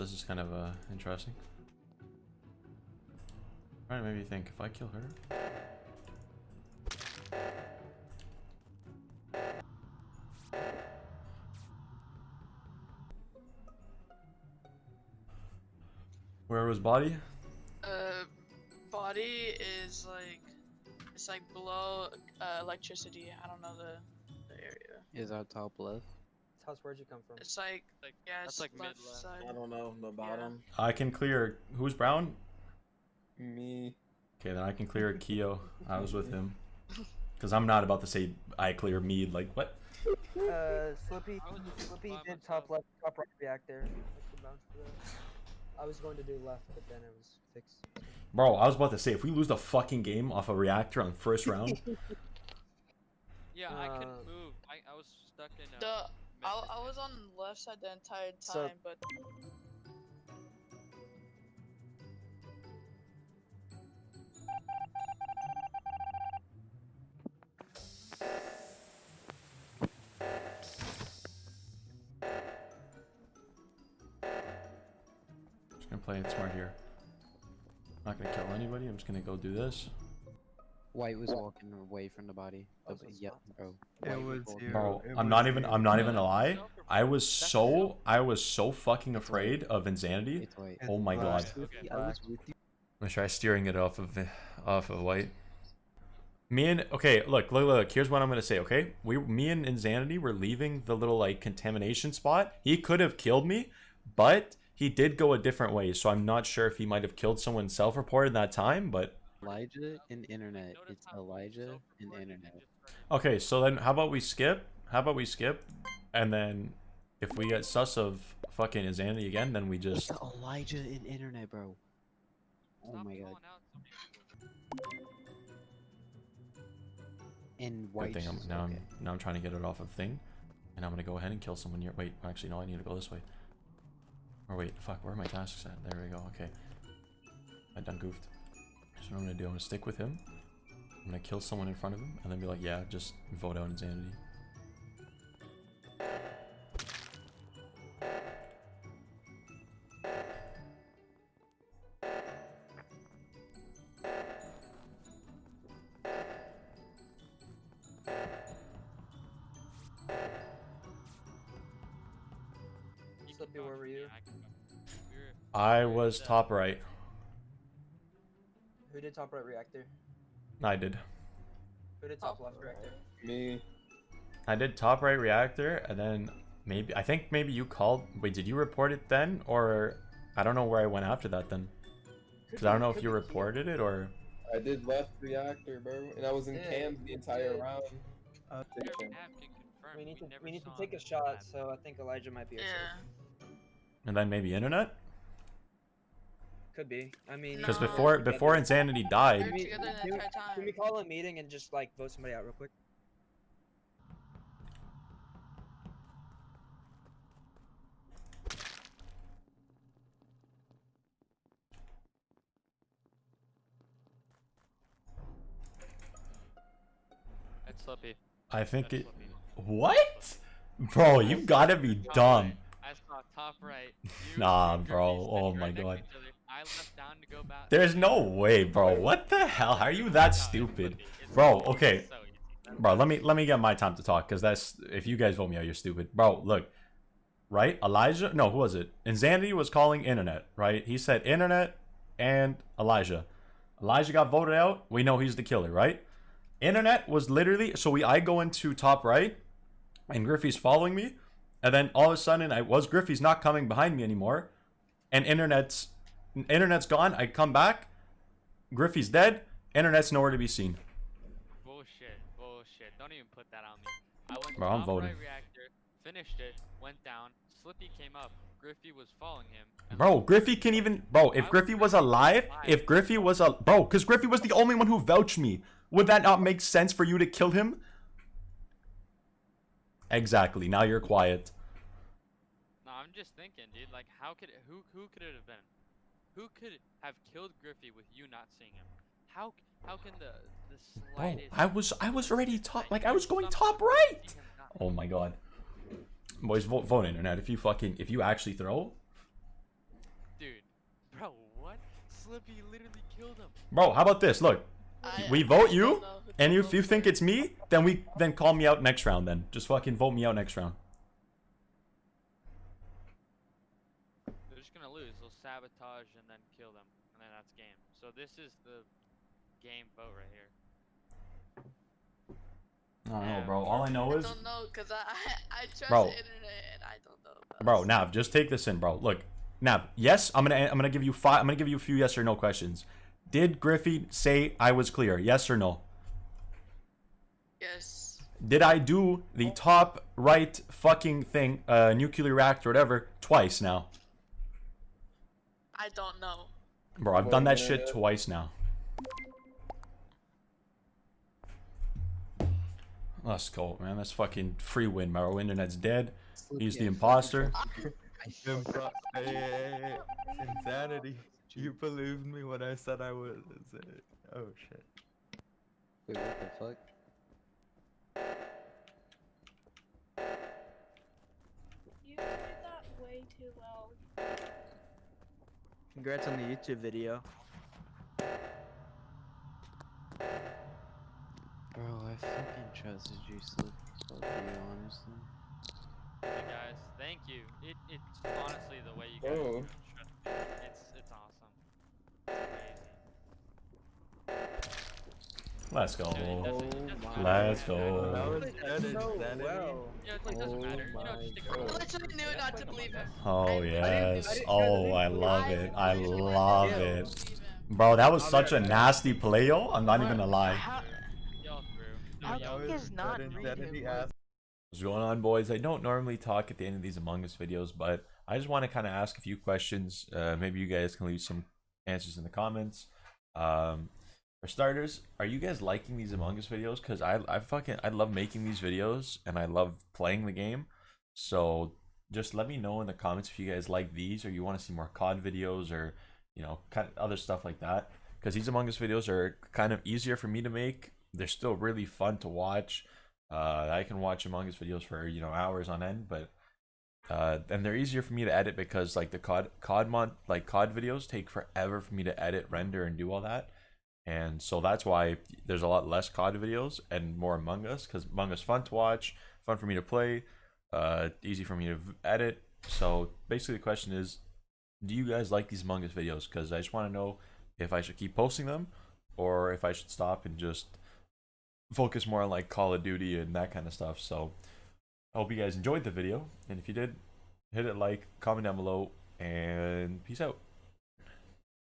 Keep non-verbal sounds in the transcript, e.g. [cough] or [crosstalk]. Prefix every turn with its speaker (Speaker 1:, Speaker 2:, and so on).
Speaker 1: This is kind of uh, interesting. Trying to maybe think if I kill her. Where was body?
Speaker 2: Uh, body is like it's like below uh, electricity. I don't know the the area.
Speaker 3: Is our top left?
Speaker 4: House, where'd you come from?
Speaker 2: It's like
Speaker 5: Like,
Speaker 2: yeah,
Speaker 5: that's
Speaker 2: it's
Speaker 5: like
Speaker 2: left
Speaker 5: mid-left.
Speaker 2: side.
Speaker 6: I don't know the bottom.
Speaker 1: I can clear. Who's brown?
Speaker 6: Me.
Speaker 1: Okay, then I can clear Keo. I was with him. [laughs] Because I'm not about to say I clear Mead. Like, what?
Speaker 4: Uh, Slippy,
Speaker 5: I was
Speaker 4: Slippy did top left, top right reactor. I should bounce for that. I was going to do left, but then it was fixed.
Speaker 1: Bro, I was about to say, if we lose the fucking game off a reactor on first round, [laughs]
Speaker 5: Yeah, I couldn't
Speaker 4: Uh,
Speaker 5: move. I, I was stuck in.
Speaker 2: The
Speaker 5: Uh,
Speaker 2: I, I was on the left side the entire
Speaker 4: So-
Speaker 2: time, but
Speaker 1: just gonna play it smart here. Not gonna kill anybody. I'm just gonna go do this.
Speaker 3: White was walking away from the body. The-
Speaker 4: so it's
Speaker 3: yep, bro.
Speaker 7: It was you.
Speaker 1: Bro,
Speaker 7: it
Speaker 1: I'm
Speaker 7: was
Speaker 1: not even. I'm not even a lie. I was so. I was so fucking afraid of insanity.
Speaker 3: It's white.
Speaker 7: It's
Speaker 1: Oh my
Speaker 7: black.
Speaker 1: god.
Speaker 5: Okay.
Speaker 3: I was.
Speaker 1: I'm gonna try steering it off of off of white. Me and okay, look, look, look. Here's what I'm gonna say. Okay, we, me and Insanity were leaving the little like contamination spot. He could have killed me, but he did go a different way. So I'm not sure if he might have killed someone self-reported that time. But
Speaker 3: Elijah and internet. It's Elijah and internet.
Speaker 1: okay, so then how about we skip? How about we skip? And then if we get sus of fucking Insanity again, then we
Speaker 3: It's
Speaker 1: just
Speaker 3: Elijah and internet, bro. Oh
Speaker 5: Stop
Speaker 3: my god.
Speaker 5: calling out so many people.
Speaker 3: And
Speaker 1: good
Speaker 3: white.
Speaker 1: thing. I'm, now
Speaker 3: okay.
Speaker 1: I'm now I'm trying to get it off of thing, and I'm gonna go ahead and kill someone here. Wait, actually no, I need to go this way. Or wait, fuck, where are my tasks at? There we go. Okay, I done goofed. So what I'm gonna do, I'm gonna stick with him. I'm gonna kill someone in front of him, and then be like, yeah, just vote out insanity.
Speaker 5: You
Speaker 4: where were you?
Speaker 5: I can vouch. We were-
Speaker 1: I
Speaker 5: Where
Speaker 1: was top right.
Speaker 4: Who did top right reactor?
Speaker 1: I did.
Speaker 4: Who did top left reactor?
Speaker 6: Me.
Speaker 1: I did top right reactor, and then maybe I think maybe you called. Wait, did you report it then, or I don't know where I went after that then? Because I don't know if you reported it or.
Speaker 6: I did left reactor, bro, and I was in
Speaker 4: Yeah,
Speaker 6: cams the entire
Speaker 4: did.
Speaker 6: round.
Speaker 7: Uh,
Speaker 5: Your
Speaker 6: Station.
Speaker 5: app can confirm.
Speaker 4: We need to
Speaker 5: never
Speaker 4: we need to take a shot, so I think Elijah might be a
Speaker 2: yeah.
Speaker 1: And then maybe internet?
Speaker 4: Could be. I mean,
Speaker 1: Because
Speaker 2: No.
Speaker 1: before before Insanity died,
Speaker 2: were
Speaker 4: we-
Speaker 2: together the
Speaker 4: can we- Can we call a meeting and just like vote somebody out real quick?
Speaker 5: That's Slippy.
Speaker 1: I think
Speaker 5: That's
Speaker 1: it.
Speaker 5: Slippy.
Speaker 1: What? Bro, you gotta be
Speaker 5: Top
Speaker 1: dumb.
Speaker 5: right. I saw top right. [laughs]
Speaker 1: Nah, bro. Oh my
Speaker 5: right next
Speaker 1: God.
Speaker 5: I left down to go back.
Speaker 1: There's no way, bro. What the hell? How are you that stupid? Bro, okay. Bro, let me let me get my time to talk because that's if you guys vote me out, you're stupid. Bro, look. Right? Elijah? No, who was it? Insanity was calling internet, right? He said internet and Elijah. Elijah got voted out. We know he's the killer, right? Internet was literally so we I go into top right and Griffey's following me. And then all of a sudden I was Griffey's not coming behind me anymore. And internet's internet's gone. I come back. Griffey's dead. Internet's nowhere to be seen.
Speaker 5: Bullshit. Bullshit. Don't even put that on me. I went
Speaker 1: Bro, I'm voting.
Speaker 5: right reactor, finished it, went down. Slippy came up. Griffey was following him.
Speaker 1: Bro, Griffey can even bro. If
Speaker 5: I
Speaker 1: Griffey
Speaker 5: was
Speaker 1: alive,
Speaker 5: alive.
Speaker 1: if Griffey was a bro, because Griffey was the only one who vouched me. Would that not make sense for you to kill him? Exactly. Now you're quiet.
Speaker 5: No, I'm just thinking, dude. Like, how could it, who who could it have been? Who could have killed Griffey with you not seeing him? How how can the the
Speaker 1: Bro,
Speaker 5: slightest?
Speaker 1: I was I was already top. Like I was going top right.
Speaker 5: see him not-
Speaker 1: Oh my god. Boys, vote vote internet. If you fucking if you actually throw, dude, bro, what?
Speaker 5: Slippy literally killed him.
Speaker 1: Bro, how about this? Look,
Speaker 2: I-
Speaker 1: we vote you, and if you think it's me, then we then call me out next round. Then just fucking vote me out next round.
Speaker 5: They're just gonna lose. They'll sabotage and then kill them, and then that's game. So this is the game vote right here.
Speaker 1: I don't know, bro. All I know is.
Speaker 2: I don't know, cause I I, [laughs] I trust
Speaker 1: Bro.
Speaker 2: the internet and I don't know. About
Speaker 1: bro.
Speaker 2: this.
Speaker 1: Nav, just take this in, bro. Look, Nav. Yes, I'm gonna I'm gonna give you five. I'm gonna give you a few yes or no questions. Did Griffey say I was clear? Yes or no?
Speaker 2: Yes.
Speaker 1: Did I do the top right fucking thing, uh, nuclear reactor, or whatever, twice now?
Speaker 2: I don't know.
Speaker 1: Bro, I've done that shit twice now. Let's go, man. That's fucking free win, bro. Internet's dead. He's the imposter.
Speaker 7: Impo- hey, hey, hey, hey. Insanity. You believed me when I said I was. Oh shit.
Speaker 3: Wait, what the fuck?
Speaker 8: You did that way too well.
Speaker 9: Congrats on the YouTube video.
Speaker 3: Bro, I fucking trusted you, Slip. Fuck you, honestly.
Speaker 5: Hey guys, thank you. It it's honestly the way you guys
Speaker 6: Oh.
Speaker 5: trust. It's it's awesome. It's
Speaker 1: Let's go.
Speaker 5: Dude, it doesn't- it oh doesn't matter.
Speaker 1: Let's go.
Speaker 7: That was
Speaker 4: Played
Speaker 7: dead
Speaker 4: so well.
Speaker 5: Yeah, it's like doesn't
Speaker 6: Oh
Speaker 5: matter. You know, just stick
Speaker 6: my
Speaker 2: I
Speaker 5: around.
Speaker 6: God.
Speaker 2: literally knew not to believe him.
Speaker 1: Oh
Speaker 2: I- I
Speaker 1: yes.
Speaker 4: I didn't try
Speaker 1: Oh, I love it. I love it. Bro, that was such a nasty play, yo. I'm not even gonna lie.
Speaker 8: How,
Speaker 5: Y'all through. No,
Speaker 8: How
Speaker 5: y'all
Speaker 8: can
Speaker 7: That
Speaker 8: you
Speaker 7: was
Speaker 8: guys not
Speaker 7: dead
Speaker 8: him?
Speaker 1: What's going on, boys? I don't normally talk at the end of these Among Us videos, but I just want to kind of ask a few questions. Uh, maybe you guys can leave some answers in the comments. Um, for starters, are you guys liking these Among Us videos? Because I, I fucking, I love making these videos and I love playing the game. So just let me know in the comments if you guys like these or you want to see more COD videos or, you know, kind of other stuff like that. Because these Among Us videos are kind of easier for me to make. They're still really fun to watch. Uh, I can watch Among Us videos for you know hours on end, but uh, and they're easier for me to edit because like the COD COD mod like COD videos take forever for me to edit, render, and do all that, and so that's why there's a lot less COD videos and more Among Us because Among Us fun to watch, fun for me to play, uh, easy for me to edit. So basically, the question is, do you guys like these Among Us videos? Because I just want to know if I should keep posting them or if I should stop and just focus more on like Call of Duty and that kind of stuff. So I hope you guys enjoyed the video. And if you did, hit it like, comment down below, and peace out.